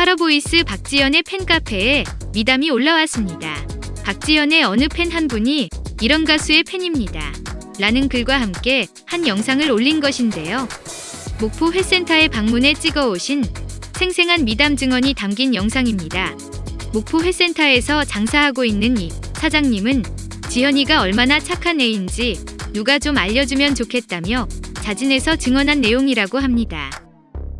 콰러보이스 박지연의 팬카페에 미담이 올라왔습니다. 박지연의 어느 팬 한 분이 이런 가수의 팬입니다. 라는 글과 함께 한 영상을 올린 것인데요. 목포 회센터에 방문해 찍어오신 생생한 미담 증언이 담긴 영상입니다. 목포 회센터에서 장사하고 있는 이 사장님은 지연이가 얼마나 착한 애인지 누가 좀 알려주면 좋겠다며 자진해서 증언한 내용이라고 합니다.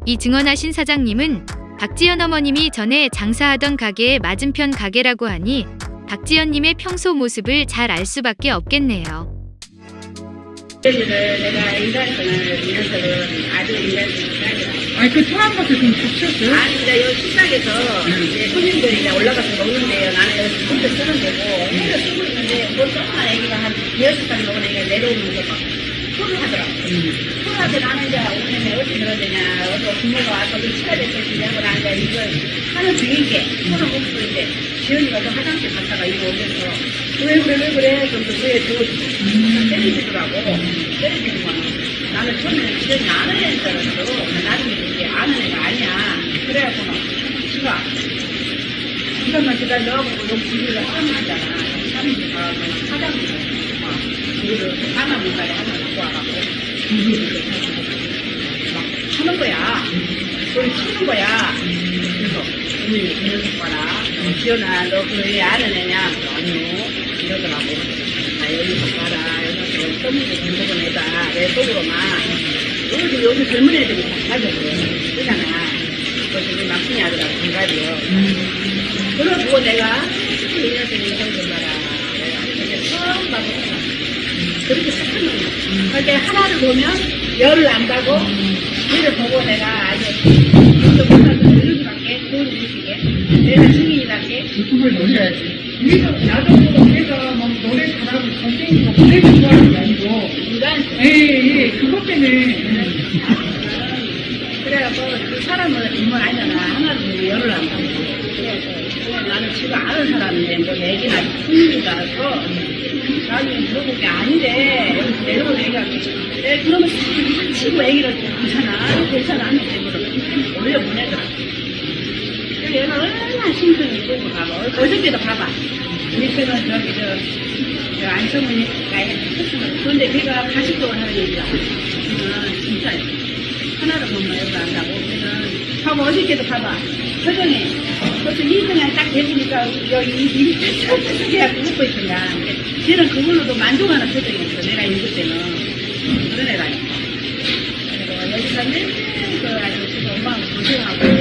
이 증언하신 사장님은 박지연 어머님이 전에 장사하던 가게의 맞은편 가게라고 하니 박지연님의 평소 모습을 잘 알 수밖에 없겠네요. 여기를 내가 인사했거든. 이래서는 아주 인사했거든. 아니 그 통한 것도 좀 붙였어요? 아니, 이제 여기 식당에서 이제 손님들이 이제 올라가서 먹는데요. 나는 여기 혼자 쓰는 데고, 혼자 쓰고 있는데, 뭐 조그만 애기가 한 여섯 살 먹은 애기가 내려오면서 막 소를 하더니 나는 이제 오늘 어디 그러느냐, 어디 부모가 와서 좀 치가 됐겠지 하고 나는 이제 이걸 하는 중인게, 소를 먹고 있는데, 지연이가 또 화장실 갔다가 이거 오면서, 왜 그래, 왜 그래? 그럼 또 그래, 저 때리시더라고. 때리시는 거는. 나는 처음에 지연이 아는 애인 줄 알았어. 나중에 이게 아는 애가 아니야. 그래갖고 막, 지가, 지가만 기다려고 여기 집에가 사람이잖아. 사람이 가, 사장이 막, 이거를 하나 문가에 하나 와갖고, 이거를 막 하는 거야. 소리 치는 거야. 그래서, 이런 봐라. 지연아, 너 그애 아는 애냐? 아니요. 이러더라고. 나 여기서 봐라. 여기서 떠밀고 공부는 애다. 내 속으로만. 여기, 여기 젊은 애들이 다 가져고 쓰잖아. 그래서 우리 막둥이 아들하고 동갑이요. 그러고 내가 이 녀석이 이런 걸 봐라. 내가 처음 봐보잖아. 그렇게 착한 놈이야. 그러니까 하나를 보면 열을 안 가고 얘를 보고 내가 아주 이거 못하서 이렇게밖에 좋은 음식에 내가 증인이란게 유튜브에 올려야지 우리도 나도 내가 막 노래 잘하고 그래갖고 그 사람은 인물. 하나를 보고 열을 안 가고. 그래서 나는 지금 아는 사람인데 뭐 얘기나 줄 알았어. 나중에 물어본 게 아니래. 여기서 내려온 애가 내 그러면 싹 치고 애기를 괜찮아. 괜찮아. 하는데 물어보면 올려보내더라. 그래서 얘가 얼마나 심쿵이 있고 봐봐. 어저께도 봐봐. 밑에는 저기 저, 저 안성훈이가 했으면 그런데 걔가 가식적으로 하는 얘기야. 그는 진짜 하나를 못 맞춰서 한다고. 밥 어저께도 봐봐. 서정이. 벌써 2등한 딱 해보니까 여기 입이 척척하게 웃고 있던가 쟤는 그걸로도 만족하는 표정이었어 내가 읽을 때는. 그런 애라니까 여기서 맨날 그 아주 지금 엄마하고 고생하고